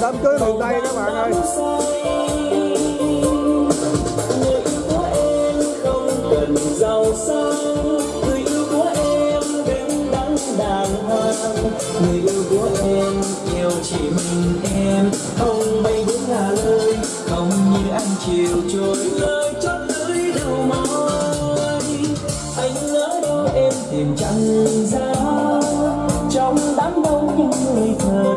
đám cưới miền tây các bạn ơi người yêu của em không cần giàu sang người yêu của em đứng đắn đàng hoàng người yêu của em yêu chỉ mình em không bay bước ngả lời không như anh chiều trôi lời chót lưỡi đầu môi anh ở đâu em tìm chẳng ra trong đám đông những người thật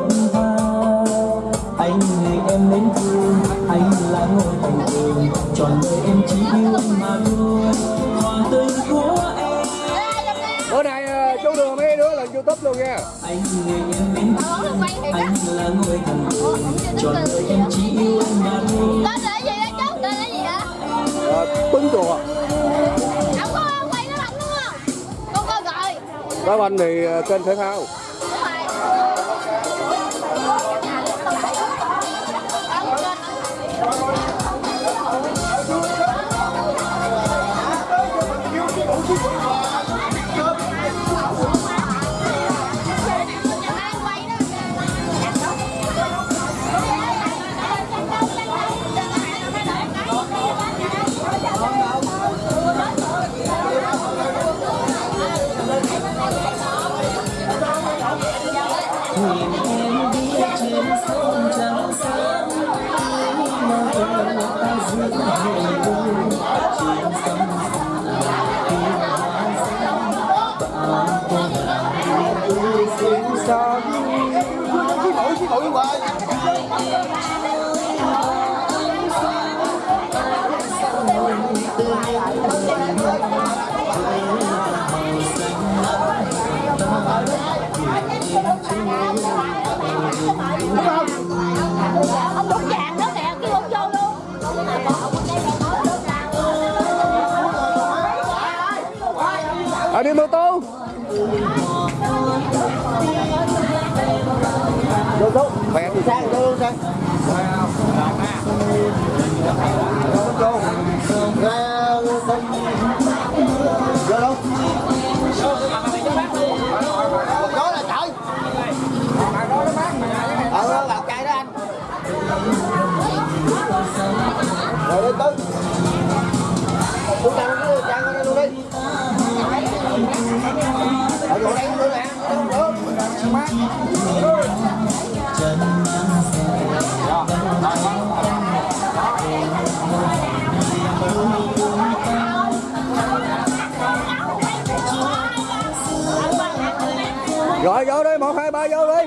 trọn đời em chỉ yêu anh mà thôi. Hòa tình của em. Bữa nay ờ, chú đưa mấy đứa lên youtube luôn nha. Anh người em mến thương anh là ngôi thành tường trọn đời em chỉ yêu anh mà thôi. Tên là gì đó chú? Tên là gì? Ờ, tuấn chùa. Ông có quay nó lạnh đúng không? Con coi rồi. đá banh thì ờ, kênh thể thao chí quá Ông đốt vàng đó nè, kêu ông vô luôn. à đi mô tô thì sang đâu luôn sang đâu? ra sông vô đâu đó là trời ờ vào cây đó anh rồi đi tư cũng trang cái trang ở đây luôn đi ở chỗ đây luôn nè rồi vô đi một hai ba vô đi.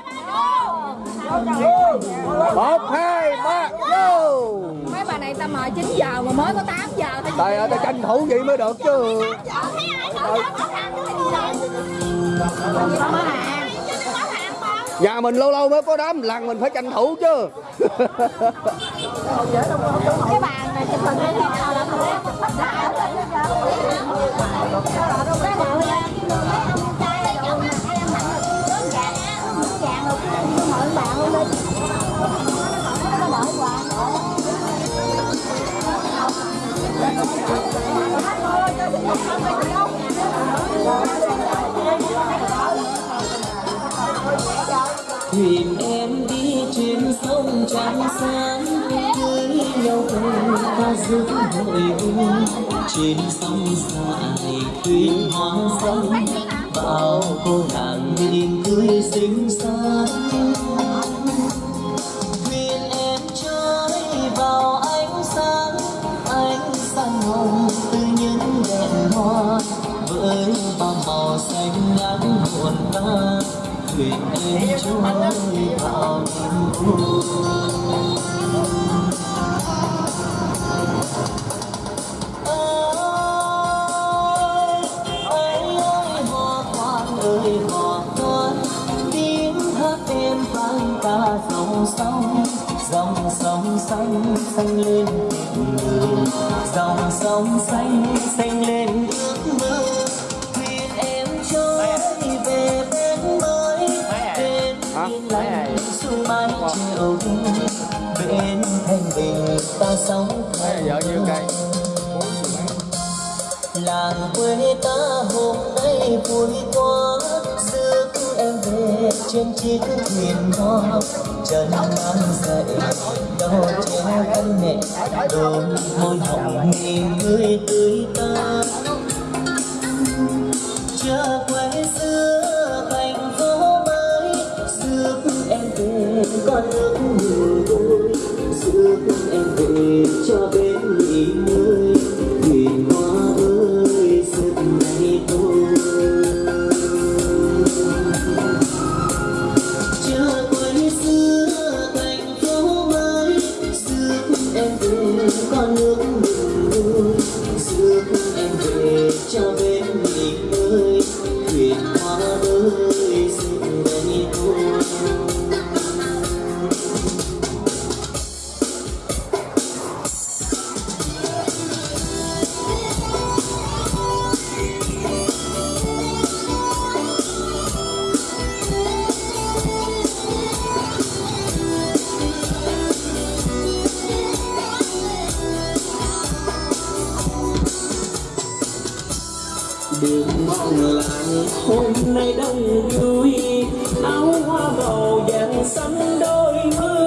Một hai ba vô. Mấy bà này ta mời 9 giờ mà mới có 8 giờ thôi. Trời ơi tao tranh thủ vậy mới được chứ nhà mình lâu lâu mới có đám lần mình phải tranh thủ chứ. Cái bàn này chụp hình lên nào là mình lấy thuyền em đi trên sông trắng sáng cưới nhau cùng ta giữ hội vui trên sông dài thuyền hoa sông, bao cô nàng nhìn cười xinh xắn. Thuyền em trôi vào ánh sáng ánh sáng hồng từ những đèn hoa, với bao màu xanh ngát buồn ta thuyền em trôi ơi ơi ơi tiếng hát em dòng sông dòng sông xanh xanh lên tình người dòng sông xanh xanh lên làng quê ta hôm nay vui quá. Rước em về trên chiếc thuyền hoa trần mang dậy đau che thân mẹ đôi môi hồng nhìn người tươi ta. Chờ quê xưa thành phố mới rước em về con nước mùa vui rước em về cho bên em về con nước làng hôm nay đông vui áo hoa màu vàng xanh đôi mươi.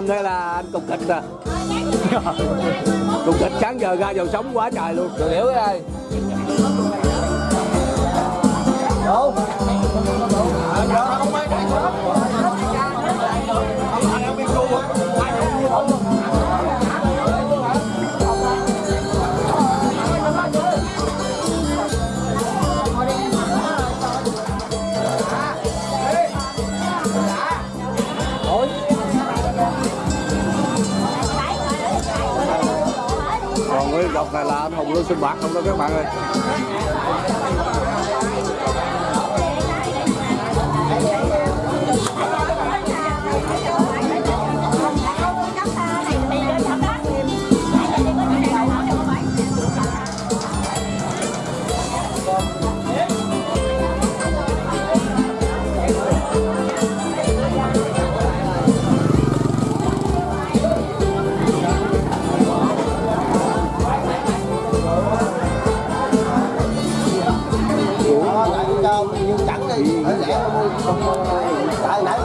Dòm đây là anh cục thịt nè cục thịt sáng giờ ra dầu sống quá trời luôn. Được hiểu ơi. Đâu còn này là bạc không đó các bạn ơi. Như chẳng tại nãy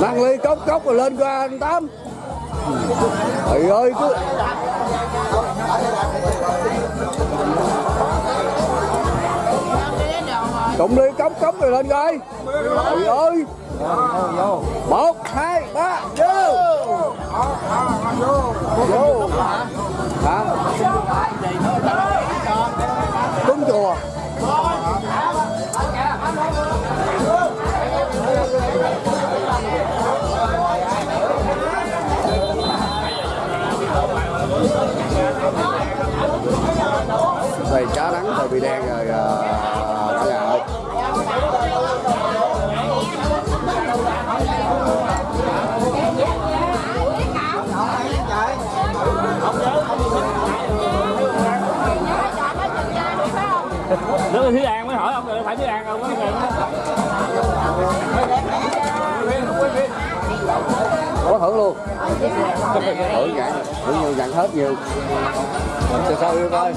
mang ly cốc cốc rồi lên qua anh tám. Trời ơi, cứ đụng đi cống cống người lên coi. Trời ơi một, hai, ba, vô. Vô. Hả cúng chùa. Về chá đắng, rồi bị đen rồi uh... hưởng luôn thưởng vậy thưởng nhiều nhận hết nhiều từ sao yêu coi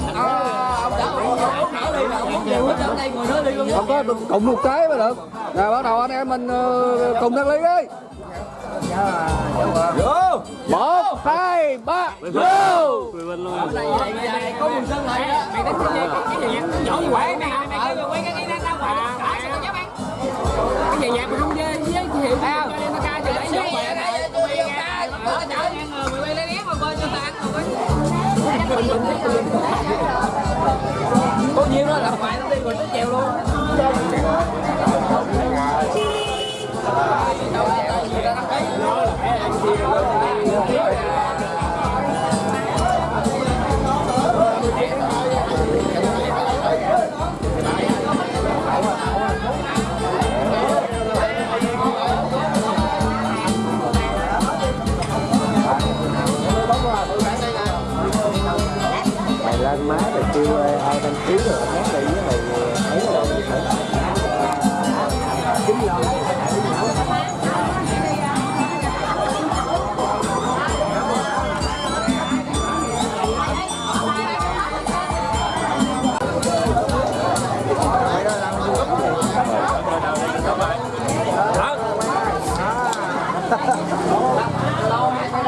không có cùng một cái mà được rồi bắt đầu anh em mình cùng đăng ly đi một hai ba vô có quần sơn lại đó mày đánh cái cái gì nhỏ như quậy mày mày kêu quay cái cái ra ngoài cái gì nhạc mà không với với chị hiệu tao nó ca cho bảy ca chở ngang người mày quay lấy nét mà coi cho ta ăn rồi có nhiêu đó là phải nó đi rồi nó chèo luôn. Lên má rồi kêu ai đăng ký rồi hát đi với mày ấy rồi tăng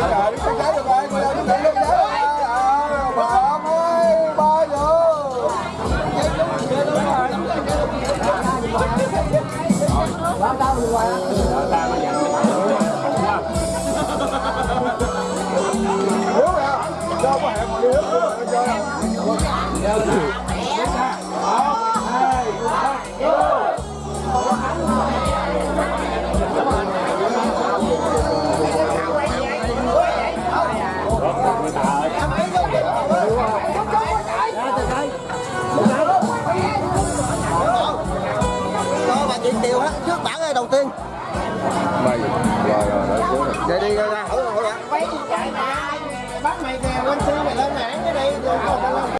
cho con xin lỗi lên mãn cái đi